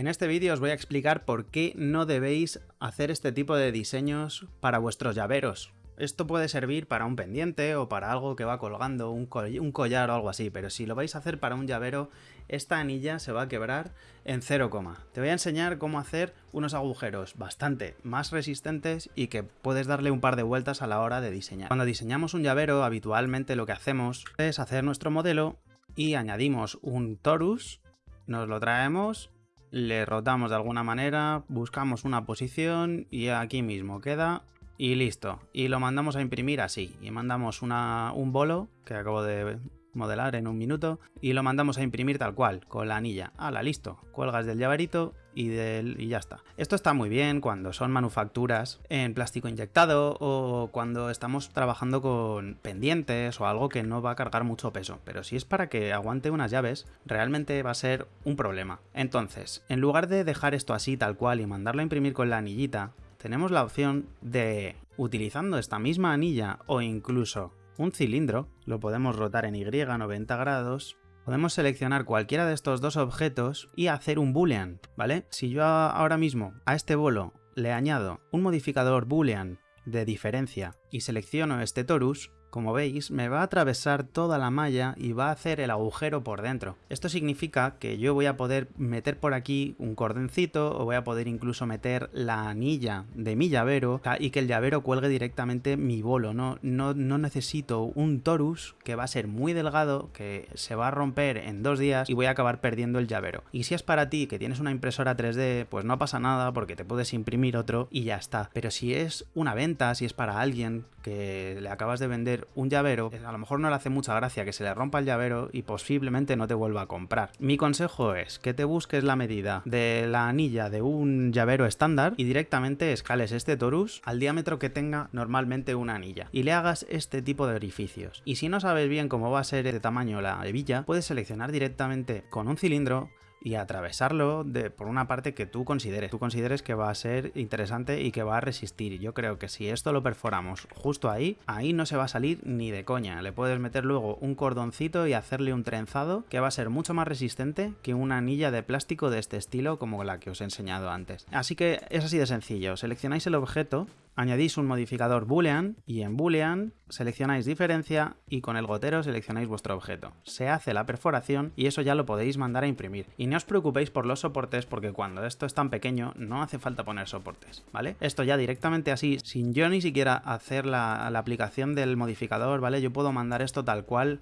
En este vídeo os voy a explicar por qué no debéis hacer este tipo de diseños para vuestros llaveros. Esto puede servir para un pendiente o para algo que va colgando, un, collar o algo así, pero si lo vais a hacer para un llavero, esta anilla se va a quebrar en 0, te voy a enseñar cómo hacer unos agujeros bastante más resistentes y que puedes darle un par de vueltas a la hora de diseñar. Cuando diseñamos un llavero, habitualmente lo que hacemos es hacer nuestro modelo y añadimos un torus, nos lo traemos le rotamos de alguna manera, buscamos una posición y aquí mismo queda y listo. Y lo mandamos a imprimir así. Y mandamos una, un bolo que acabo de modelar en un minuto y lo mandamos a imprimir tal cual, con la anilla. ¡Hala, listo! Cuelgas del llaverito y, del, y ya está. Esto está muy bien cuando son manufacturas en plástico inyectado o cuando estamos trabajando con pendientes o algo que no va a cargar mucho peso, pero si es para que aguante unas llaves, realmente va a ser un problema. Entonces, en lugar de dejar esto así tal cual y mandarlo a imprimir con la anillita, tenemos la opción de, utilizando esta misma anilla o incluso un cilindro, lo podemos rotar en Y 90 grados, podemos seleccionar cualquiera de estos dos objetos y hacer un boolean, ¿vale? Si yo ahora mismo a este bolo le añado un modificador boolean de diferencia y selecciono este torus, como veis, me va a atravesar toda la malla y va a hacer el agujero por dentro. Esto significa que yo voy a poder meter por aquí un cordencito o voy a poder incluso meter la anilla de mi llavero y que el llavero cuelgue directamente mi bolo. No, no, no necesito un torus que va a ser muy delgado, que se va a romper en dos días y voy a acabar perdiendo el llavero. Y si es para ti que tienes una impresora 3D, pues no pasa nada porque te puedes imprimir otro y ya está. Pero si es una venta, si es para alguien que le acabas de vender un llavero, a lo mejor no le hace mucha gracia que se le rompa el llavero y posiblemente no te vuelva a comprar. Mi consejo es que te busques la medida de la anilla de un llavero estándar y directamente escales este torus al diámetro que tenga normalmente una anilla y le hagas este tipo de orificios. Y si no sabes bien cómo va a ser de tamaño la hebilla, puedes seleccionar directamente con un cilindro y atravesarlo de, por una parte que tú consideres, tú consideres que va a ser interesante y que va a resistir. Yo creo que si esto lo perforamos justo ahí, ahí no se va a salir ni de coña. Le puedes meter luego un cordoncito y hacerle un trenzado que va a ser mucho más resistente que una anilla de plástico de este estilo como la que os he enseñado antes. Así que es así de sencillo, seleccionáis el objeto, añadís un modificador boolean y en boolean seleccionáis diferencia y con el gotero seleccionáis vuestro objeto. Se hace la perforación y eso ya lo podéis mandar a imprimir. Y no os preocupéis por los soportes porque cuando esto es tan pequeño no hace falta poner soportes, ¿vale? Esto ya directamente así, sin yo ni siquiera hacer la, la aplicación del modificador, ¿vale? Yo puedo mandar esto tal cual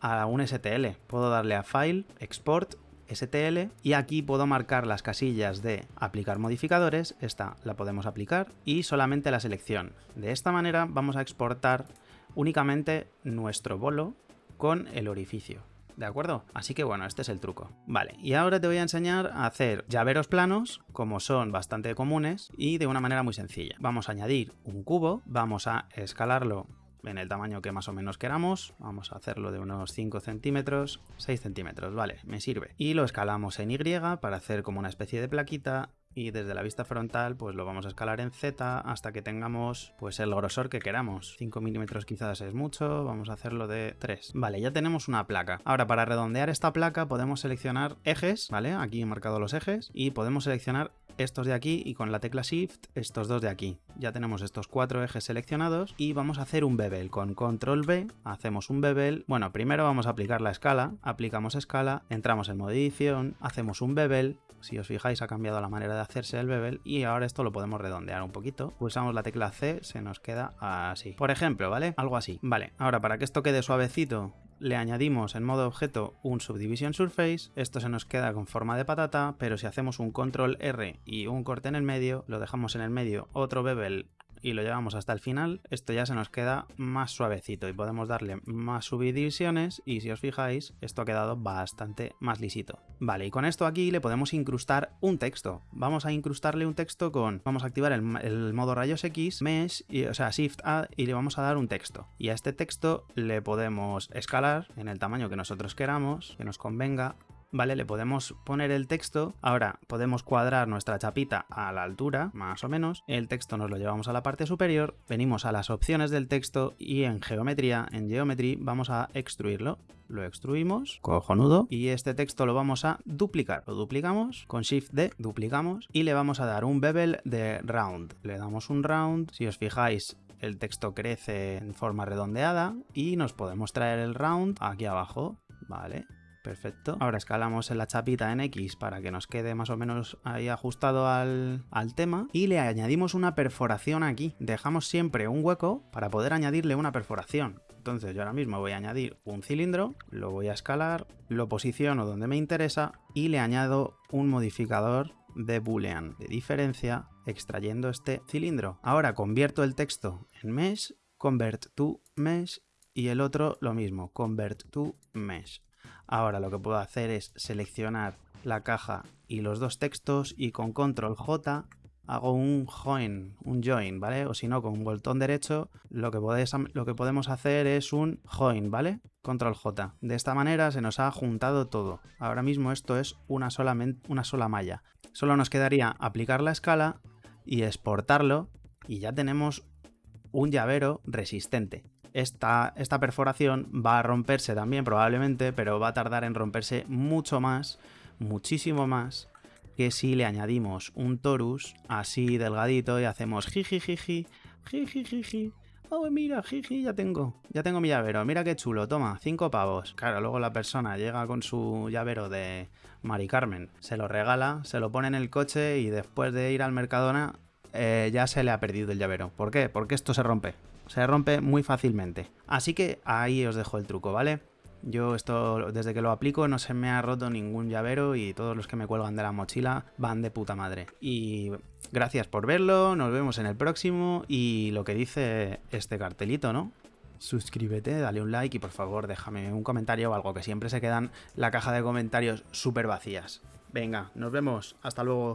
a un STL. Puedo darle a File, Export STL y aquí puedo marcar las casillas de aplicar modificadores, esta la podemos aplicar y solamente la selección. De esta manera vamos a exportar únicamente nuestro bolo con el orificio. ¿De acuerdo? Así que bueno, este es el truco. Vale, y ahora te voy a enseñar a hacer llaveros planos, como son bastante comunes, y de una manera muy sencilla. Vamos a añadir un cubo, vamos a escalarlo en el tamaño que más o menos queramos. Vamos a hacerlo de unos 5 centímetros, 6 centímetros, vale, me sirve. Y lo escalamos en Y para hacer como una especie de plaquita y desde la vista frontal pues lo vamos a escalar en Z hasta que tengamos pues el grosor que queramos 5 milímetros quizás es mucho vamos a hacerlo de 3 vale ya tenemos una placa ahora para redondear esta placa podemos seleccionar ejes vale aquí he marcado los ejes y podemos seleccionar estos de aquí y con la tecla shift estos dos de aquí ya tenemos estos cuatro ejes seleccionados y vamos a hacer un bevel con control B hacemos un bevel bueno primero vamos a aplicar la escala aplicamos escala entramos en modo edición hacemos un bevel si os fijáis ha cambiado la manera de hacerse el bevel y ahora esto lo podemos redondear un poquito. Pulsamos la tecla C, se nos queda así. Por ejemplo, ¿vale? Algo así. Vale, ahora para que esto quede suavecito le añadimos en modo objeto un Subdivision Surface, esto se nos queda con forma de patata, pero si hacemos un control R y un corte en el medio, lo dejamos en el medio otro bevel y lo llevamos hasta el final, esto ya se nos queda más suavecito y podemos darle más subdivisiones y si os fijáis, esto ha quedado bastante más lisito. Vale, y con esto aquí le podemos incrustar un texto. Vamos a incrustarle un texto con, vamos a activar el, modo rayos X, Mesh, y, o sea, Shift A y le vamos a dar un texto. Y a este texto le podemos escalar en el tamaño que nosotros queramos, que nos convenga, ¿vale? Le podemos poner el texto. Ahora podemos cuadrar nuestra chapita a la altura, más o menos. El texto nos lo llevamos a la parte superior, venimos a las opciones del texto y en geometría, en geometry, vamos a extruirlo. Lo extruimos, cojonudo, y este texto lo vamos a duplicar. Lo duplicamos, con Shift D duplicamos y le vamos a dar un bevel de round. Le damos un round, si os fijáis el texto crece en forma redondeada y nos podemos traer el round aquí abajo, ¿vale? Perfecto. Ahora escalamos en la chapita en X para que nos quede más o menos ahí ajustado al, al, tema. Y le añadimos una perforación aquí. Dejamos siempre un hueco para poder añadirle una perforación. Entonces yo ahora mismo voy a añadir un cilindro, lo voy a escalar, lo posiciono donde me interesa y le añado un modificador de boolean de diferencia extrayendo este cilindro. Ahora convierto el texto en mesh, convert to mesh y el otro lo mismo, convert to mesh. Ahora lo que puedo hacer es seleccionar la caja y los dos textos y con control J hago un join, un join, ¿vale? O si no, con un botón derecho lo que, podemos hacer es un join, ¿vale? Control J. De esta manera se nos ha juntado todo. Ahora mismo esto es una sola, una sola malla. Solo nos quedaría aplicar la escala y exportarlo y ya tenemos un llavero resistente. Esta, esta perforación va a romperse también probablemente, pero va a tardar en romperse mucho más, muchísimo más, que si le añadimos un torus así delgadito y hacemos jiji jiji, jiji jiji, oh mira, jiji, ya tengo, ya tengo mi llavero, mira qué chulo, toma, cinco pavos. Claro, luego la persona llega con su llavero de Mari Carmen, se lo regala, se lo pone en el coche y después de ir al Mercadona eh, ya se le ha perdido el llavero. ¿Por qué? Porque esto se rompe. Se rompe muy fácilmente. Así que ahí os dejo el truco, ¿vale? Yo esto, desde que lo aplico, no se me ha roto ningún llavero y todos los que me cuelgan de la mochila van de puta madre. Y gracias por verlo, nos vemos en el próximo y lo que dice este cartelito, ¿no? Suscríbete, dale un like y por favor déjame un comentario o algo, que siempre se quedan la caja de comentarios súper vacías. Venga, nos vemos, hasta luego.